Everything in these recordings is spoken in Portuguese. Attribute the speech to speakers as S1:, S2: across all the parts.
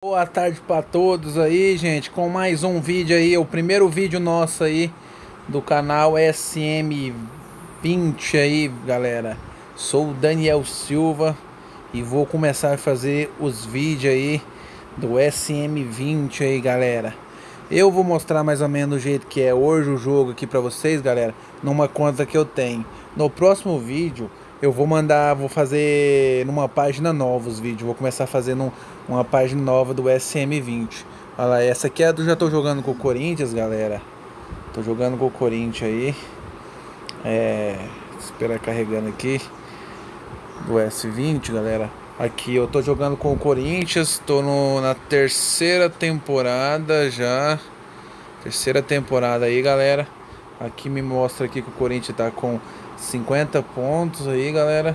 S1: Boa tarde para todos aí, gente, com mais um vídeo aí, o primeiro vídeo nosso aí do canal SM20 aí, galera. Sou o Daniel Silva e vou começar a fazer os vídeos aí do SM20 aí, galera. Eu vou mostrar mais ou menos o jeito que é hoje o jogo aqui para vocês, galera, numa conta que eu tenho. No próximo vídeo eu vou mandar, vou fazer numa página nova os vídeos. Vou começar fazendo uma página nova do SM20. Olha lá, essa aqui é do já tô jogando com o Corinthians, galera. Tô jogando com o Corinthians aí. É, esperar carregando aqui do S20, galera. Aqui eu tô jogando com o Corinthians, tô no, na terceira temporada já. Terceira temporada aí, galera. Aqui me mostra aqui que o Corinthians tá com 50 pontos aí, galera.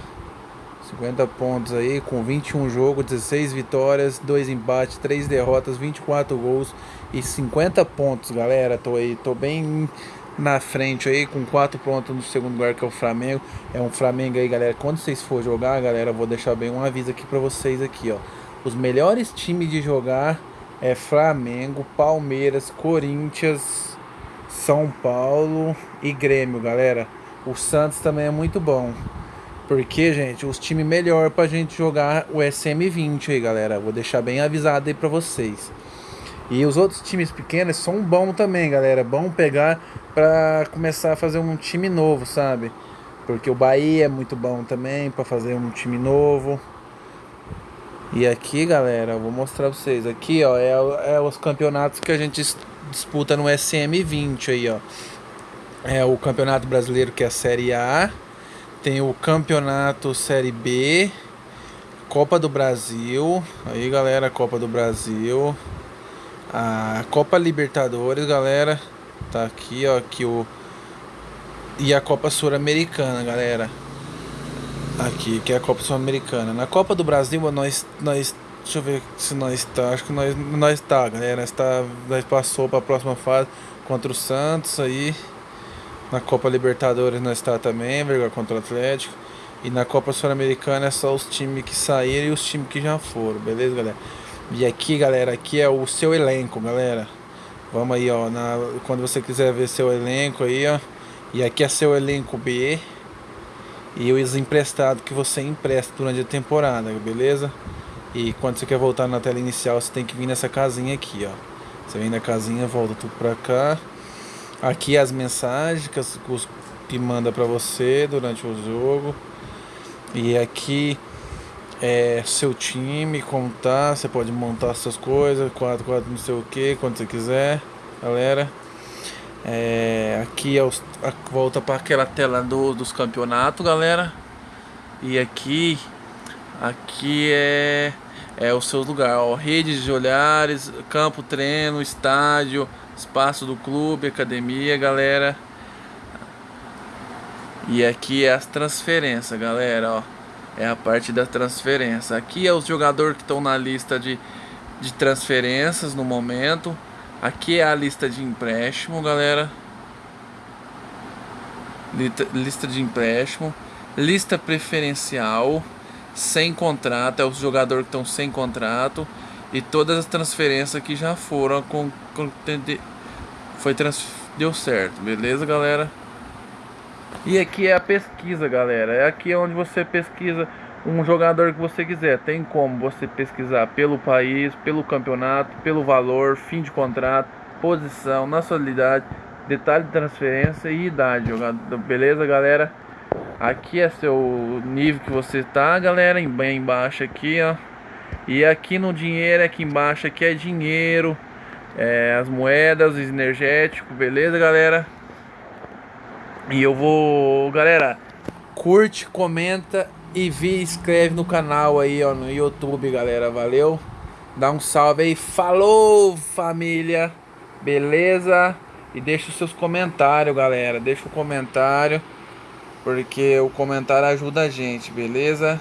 S1: 50 pontos aí, com 21 jogos, 16 vitórias, 2 empates, 3 derrotas, 24 gols e 50 pontos, galera. Tô aí, tô bem na frente aí, com 4 pontos no segundo lugar, que é o Flamengo. É um Flamengo aí, galera. Quando vocês for jogar, galera, vou deixar bem um aviso aqui pra vocês aqui, ó. Os melhores times de jogar é Flamengo, Palmeiras, Corinthians, São Paulo e Grêmio, galera. O Santos também é muito bom. Porque, gente, os times melhor pra gente jogar o SM20 aí, galera. Vou deixar bem avisado aí pra vocês. E os outros times pequenos são bons também, galera. Bom pegar pra começar a fazer um time novo, sabe? Porque o Bahia é muito bom também pra fazer um time novo. E aqui, galera, eu vou mostrar pra vocês. Aqui, ó, é, é os campeonatos que a gente disputa no SM20 aí, ó é o Campeonato Brasileiro, que é a Série A, tem o Campeonato Série B, Copa do Brasil, aí galera, Copa do Brasil, a Copa Libertadores, galera, tá aqui, ó, aqui o e a Copa Sul-Americana, galera. Aqui, que é a Copa Sul-Americana. Na Copa do Brasil, nós nós deixa eu ver se nós tá, acho que nós nós tá, galera, nós tá, nós passou para a próxima fase contra o Santos aí. Na Copa Libertadores nós está também, vergonha contra o Atlético. E na Copa Sul-Americana é só os times que saíram e os times que já foram, beleza, galera? E aqui, galera, aqui é o seu elenco, galera. Vamos aí, ó, na, quando você quiser ver seu elenco aí, ó. E aqui é seu elenco B. E os emprestados que você empresta durante a temporada, beleza? E quando você quer voltar na tela inicial, você tem que vir nessa casinha aqui, ó. Você vem na casinha, volta tudo pra cá. Aqui as mensagens que, os, que manda para você durante o jogo. E aqui é seu time, como tá. Você pode montar suas coisas, 4, 4, não sei o que, quando você quiser, galera. É, aqui é os, a, volta para aquela tela do, dos campeonatos, galera. E aqui, aqui é é o seu lugar, ó, redes de olhares, campo, treino, estádio, espaço do clube, academia, galera. E aqui é as transferências, galera, ó. É a parte da transferência. Aqui é os jogadores que estão na lista de, de transferências no momento. Aqui é a lista de empréstimo, galera. Lista, lista de empréstimo. Lista preferencial. Sem contrato. É os jogadores que estão sem contrato e todas as transferências que já foram com, com foi trans, deu certo, beleza, galera? E aqui é a pesquisa, galera. É aqui onde você pesquisa um jogador que você quiser. Tem como você pesquisar pelo país, pelo campeonato, pelo valor, fim de contrato, posição, nacionalidade, detalhe de transferência e idade. Beleza, galera? Aqui é seu nível que você tá, galera, bem embaixo aqui, ó. E aqui no dinheiro, aqui embaixo, aqui é dinheiro, é, as moedas, energético, beleza, galera? E eu vou, galera, curte, comenta e vi, inscreve no canal aí, ó, no YouTube, galera, valeu? Dá um salve aí, falou, família, beleza? E deixa os seus comentários, galera, deixa o comentário, porque o comentário ajuda a gente, beleza?